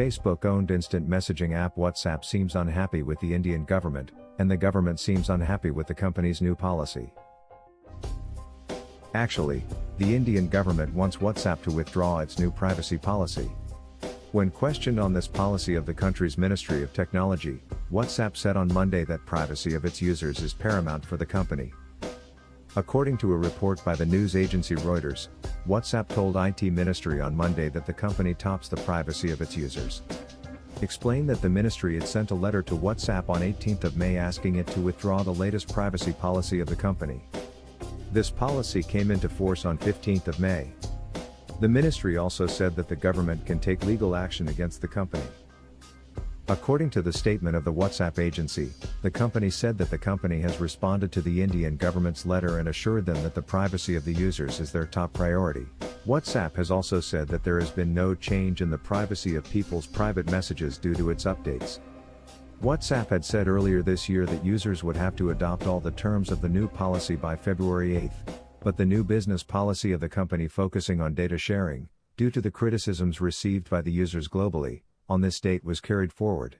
Facebook owned instant messaging app WhatsApp seems unhappy with the Indian government, and the government seems unhappy with the company's new policy. Actually, the Indian government wants WhatsApp to withdraw its new privacy policy. When questioned on this policy of the country's Ministry of Technology, WhatsApp said on Monday that privacy of its users is paramount for the company. According to a report by the news agency Reuters, WhatsApp told IT Ministry on Monday that the company tops the privacy of its users. Explained that the ministry had sent a letter to WhatsApp on 18th of May asking it to withdraw the latest privacy policy of the company. This policy came into force on 15th of May. The ministry also said that the government can take legal action against the company. According to the statement of the WhatsApp agency, the company said that the company has responded to the Indian government's letter and assured them that the privacy of the users is their top priority. WhatsApp has also said that there has been no change in the privacy of people's private messages due to its updates. WhatsApp had said earlier this year that users would have to adopt all the terms of the new policy by February 8, but the new business policy of the company focusing on data sharing, due to the criticisms received by the users globally, on this date was carried forward.